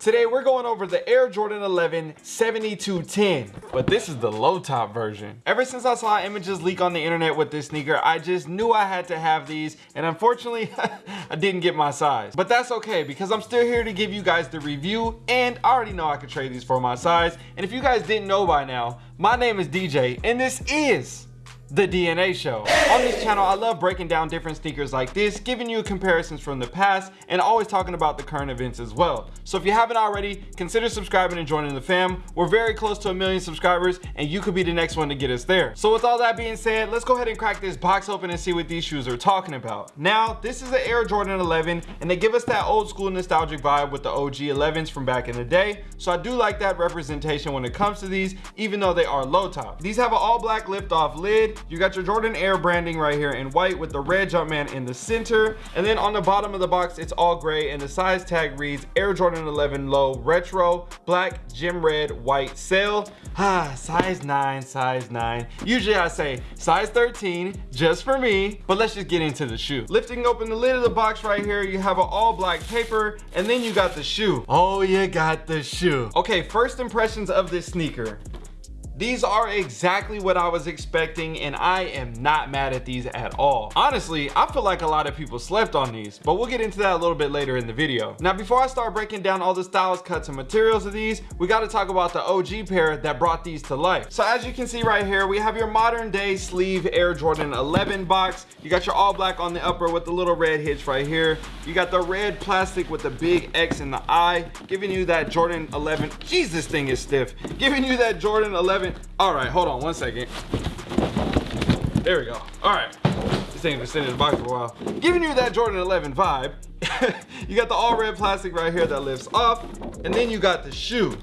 Today we're going over the Air Jordan 11 7210, but this is the low top version. Ever since I saw images leak on the internet with this sneaker, I just knew I had to have these and unfortunately I didn't get my size. But that's okay because I'm still here to give you guys the review and I already know I could trade these for my size. And if you guys didn't know by now, my name is DJ and this is the DNA Show. On this channel, I love breaking down different sneakers like this, giving you comparisons from the past, and always talking about the current events as well. So if you haven't already, consider subscribing and joining the fam. We're very close to a million subscribers, and you could be the next one to get us there. So with all that being said, let's go ahead and crack this box open and see what these shoes are talking about. Now, this is the Air Jordan 11, and they give us that old school nostalgic vibe with the OG 11s from back in the day. So I do like that representation when it comes to these, even though they are low top. These have an all black lift off lid, you got your Jordan Air branding right here in white with the red Jumpman in the center. And then on the bottom of the box, it's all gray and the size tag reads Air Jordan 11 Low Retro, black, gym red, white sail. Ah, size nine, size nine. Usually I say size 13, just for me, but let's just get into the shoe. Lifting open the lid of the box right here, you have an all black paper, and then you got the shoe. Oh, you got the shoe. Okay, first impressions of this sneaker. These are exactly what I was expecting and I am not mad at these at all. Honestly, I feel like a lot of people slept on these, but we'll get into that a little bit later in the video. Now, before I start breaking down all the styles, cuts, and materials of these, we gotta talk about the OG pair that brought these to life. So as you can see right here, we have your modern day sleeve Air Jordan 11 box. You got your all black on the upper with the little red hitch right here. You got the red plastic with the big X in the eye, giving you that Jordan 11. Jesus, thing is stiff. Giving you that Jordan 11 all right, hold on one second. There we go. All right. This thing has been sitting in the box for a while. Giving you that Jordan 11 vibe. you got the all red plastic right here that lifts off. And then you got the shoe.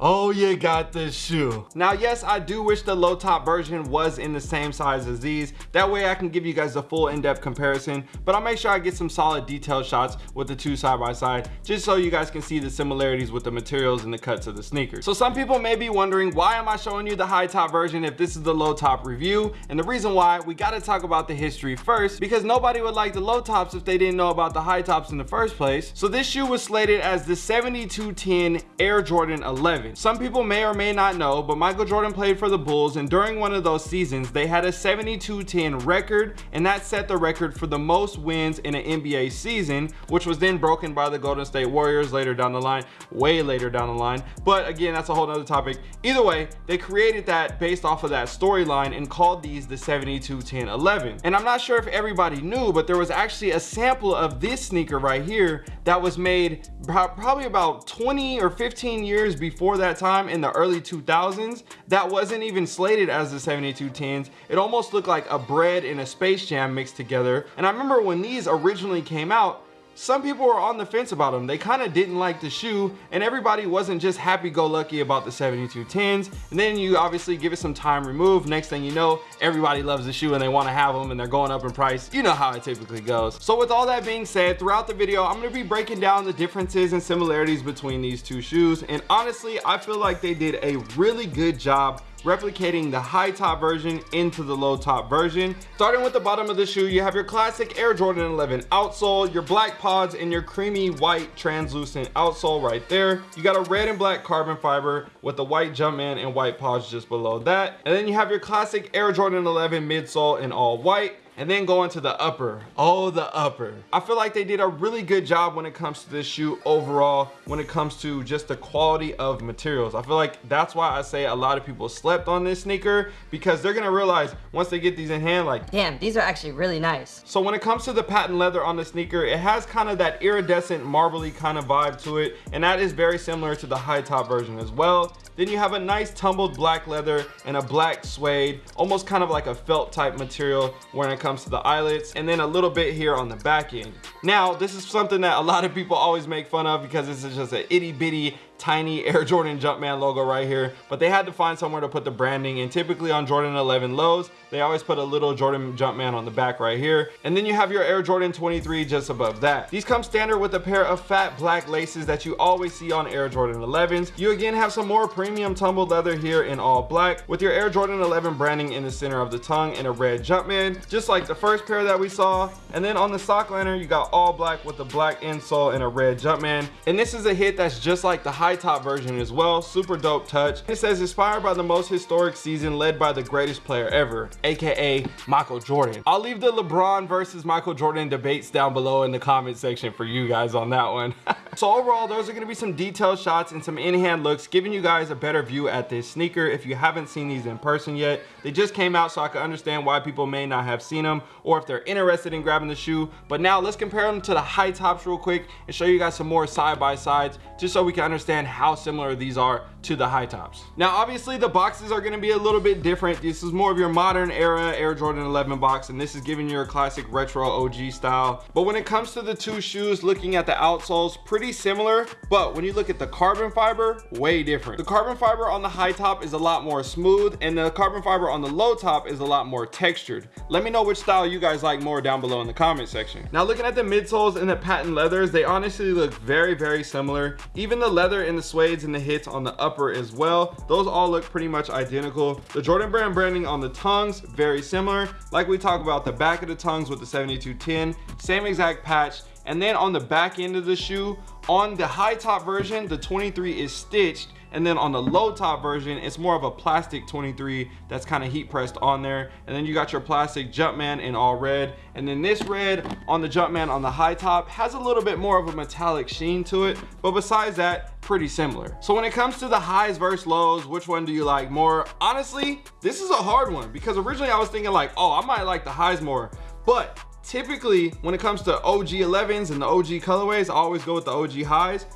Oh, you got the shoe. Now, yes, I do wish the low top version was in the same size as these. That way I can give you guys a full in-depth comparison, but I'll make sure I get some solid detail shots with the two side by side, just so you guys can see the similarities with the materials and the cuts of the sneakers. So some people may be wondering, why am I showing you the high top version if this is the low top review? And the reason why, we gotta talk about the history first, because nobody would like the low tops if they didn't know about the high tops in the first place. So this shoe was slated as the 7210 Air Jordan 11. Some people may or may not know, but Michael Jordan played for the Bulls and during one of those seasons, they had a 7210 record and that set the record for the most wins in an NBA season, which was then broken by the Golden State Warriors later down the line, way later down the line. But again, that's a whole nother topic. Either way, they created that based off of that storyline and called these the 7210 11. And I'm not sure if everybody knew, but there was actually a sample of this sneaker right here that was made probably about 20 or 15 years before that time in the early 2000s that wasn't even slated as the 7210s it almost looked like a Bred and a space jam mixed together. And i remember when these originally came out some people were on the fence about them. They kind of didn't like the shoe and everybody wasn't just happy-go-lucky about the 7210s. And then you obviously give it some time removed. Next thing you know, everybody loves the shoe and they want to have them and they're going up in price. You know how it typically goes. So with all that being said, throughout the video, I'm going to be breaking down the differences and similarities between these two shoes. And honestly, I feel like they did a really good job replicating the high top version into the low top version. Starting with the bottom of the shoe, you have your classic Air Jordan 11 outsole, your black pods, and your creamy white translucent outsole right there. You got a red and black carbon fiber with the white Jumpman and white pods just below that. And then you have your classic Air Jordan 11 midsole in all white and then going to the upper. Oh the upper. I feel like they did a really good job when it comes to this shoe overall when it comes to just the quality of materials. I feel like that's why i say a lot of people slept on this sneaker because they're gonna realize once they get these in hand like damn these are actually really nice. So when it comes to the patent leather on the sneaker it has kind of that iridescent marbly kind of vibe to it and that is very similar to the high top version as well. Then you have a nice tumbled black leather and a black suede almost kind of like a felt type material when it comes to the eyelets and then a little bit here on the back end. Now, this is something that a lot of people always make fun of because this is just an itty bitty tiny Air Jordan Jumpman logo right here, but they had to find somewhere to put the branding and typically on Jordan 11 lows, they always put a little Jordan Jumpman on the back right here. And then you have your Air Jordan 23 just above that. These come standard with a pair of fat black laces that you always see on Air Jordan 11s. You again have some more premium tumbled leather here in all black with your Air Jordan 11 branding in the center of the tongue and a red Jumpman, just like the first pair that we saw. And then on the sock liner, you got all black with a black insole and a red Jumpman. And this is a hit that's just like the high top version as well. Super dope touch. It says inspired by the most historic season led by the greatest player ever, AKA Michael Jordan. I'll leave the LeBron versus Michael Jordan debates down below in the comment section for you guys on that one. so overall, those are gonna be some detailed shots and some in-hand looks, giving you guys a better view at this sneaker. If you haven't seen these in person yet, they just came out so I can understand why people may not have seen them or if they're interested in grabbing the shoe. But now let's compare them to the high tops real quick and show you guys some more side by sides just so we can understand how similar these are to the high tops. Now, obviously the boxes are gonna be a little bit different. This is more of your modern era Air Jordan 11 box, and this is giving you a classic retro OG style. But when it comes to the two shoes, looking at the outsoles, pretty similar. But when you look at the carbon fiber, way different. The carbon fiber on the high top is a lot more smooth, and the carbon fiber on the low top is a lot more textured. Let me know which style you guys like more down below in the comment section. Now, looking at the midsoles and the patent leathers, they honestly look very, very similar. Even the leather and the suedes and the hits on the upper upper as well. Those all look pretty much identical. The Jordan brand branding on the tongues, very similar. Like we talk about the back of the tongues with the 7210, same exact patch. And then on the back end of the shoe, on the high top version, the 23 is stitched and then on the low top version, it's more of a plastic 23 that's kind of heat pressed on there. And then you got your plastic Jumpman in all red. And then this red on the Jumpman on the high top has a little bit more of a metallic sheen to it. But besides that, pretty similar. So when it comes to the highs versus lows, which one do you like more? Honestly, this is a hard one because originally I was thinking like, oh, I might like the highs more. But typically when it comes to OG 11s and the OG colorways, I always go with the OG highs.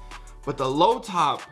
But the low top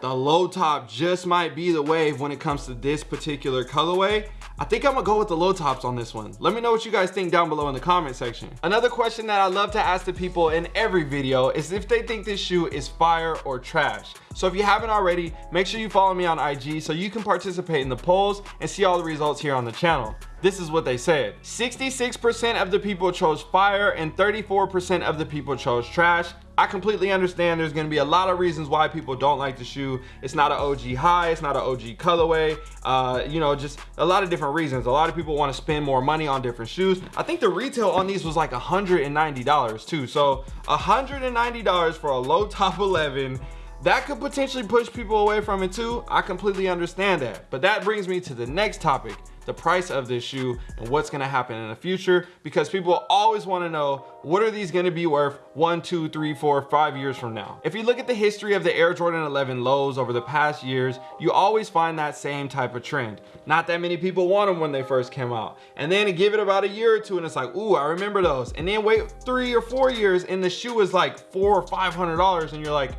the low top just might be the wave when it comes to this particular colorway. I think I'm gonna go with the low tops on this one. Let me know what you guys think down below in the comment section. Another question that I love to ask the people in every video is if they think this shoe is fire or trash. So if you haven't already, make sure you follow me on IG so you can participate in the polls and see all the results here on the channel. This is what they said. 66% of the people chose fire and 34% of the people chose trash. I completely understand there's gonna be a lot of reasons why people don't like the shoe. It's not an OG high, it's not an OG colorway. Uh, you know, just a lot of different reasons. A lot of people wanna spend more money on different shoes. I think the retail on these was like $190 too. So $190 for a low top 11 that could potentially push people away from it too. I completely understand that. But that brings me to the next topic, the price of this shoe and what's gonna happen in the future because people always wanna know what are these gonna be worth one, two, three, four, five years from now. If you look at the history of the Air Jordan 11 lows over the past years, you always find that same type of trend. Not that many people want them when they first came out. And then give it about a year or two and it's like, ooh, I remember those. And then wait three or four years and the shoe is like four or $500 and you're like,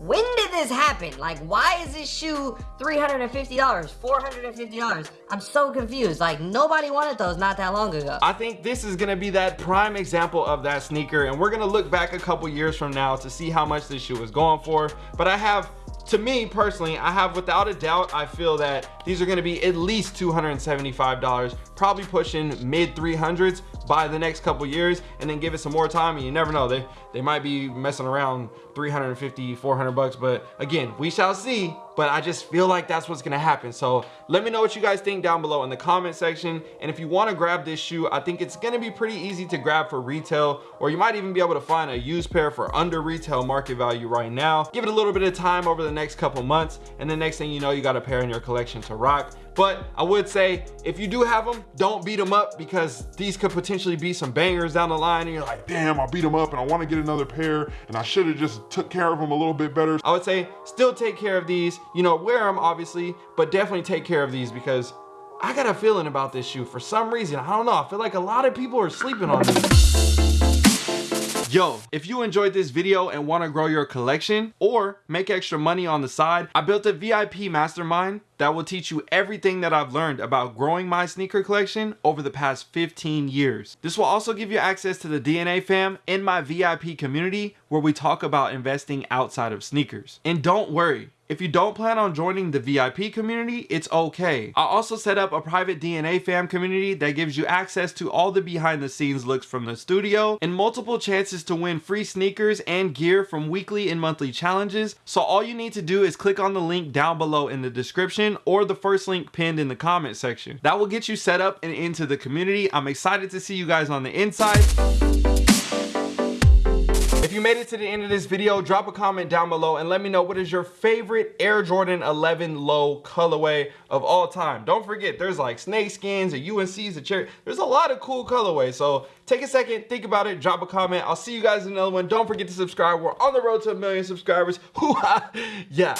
when did this happen? Like, why is this shoe $350, $450? I'm so confused. Like, nobody wanted those not that long ago. I think this is gonna be that prime example of that sneaker, and we're gonna look back a couple years from now to see how much this shoe was going for. But I have to me personally, I have without a doubt, I feel that these are gonna be at least $275, probably pushing mid 300s by the next couple years and then give it some more time and you never know. They they might be messing around 350 400 bucks but again we shall see. But I just feel like that's what's gonna happen. So let me know what you guys think down below in the comment section. And if you want to grab this shoe I think it's gonna be pretty easy to grab for retail or you might even be able to find a used pair for under retail market value right now. Give it a little bit of time over the next couple months and the next thing you know you got a pair in your collection to rock but I would say if you do have them, don't beat them up because these could potentially be some bangers down the line and you're like, damn, I beat them up and I want to get another pair and I should have just took care of them a little bit better. I would say still take care of these, you know, wear them obviously, but definitely take care of these because I got a feeling about this shoe for some reason. I don't know. I feel like a lot of people are sleeping on these. Yo, if you enjoyed this video and want to grow your collection or make extra money on the side, I built a VIP mastermind that will teach you everything that I've learned about growing my sneaker collection over the past 15 years. This will also give you access to the DNA fam in my VIP community where we talk about investing outside of sneakers. And don't worry, If you don't plan on joining the VIP community, it's okay. I also set up a private DNA fam community that gives you access to all the behind the scenes looks from the studio and multiple chances to win free sneakers and gear from weekly and monthly challenges. So all you need to do is click on the link down below in the description or the first link pinned in the comment section. That will get you set up and into the community. I'm excited to see you guys on the inside. If you made it to the end of this video, drop a comment down below and let me know what is your favorite Air Jordan 11 low colorway of all time. Don't forget, there's like snake skins, a UNC's, a cherry. There's a lot of cool colorways. So take a second, think about it, drop a comment. I'll see you guys in another one. Don't forget to subscribe. We're on the road to a million subscribers. Hoo-ha! yeah.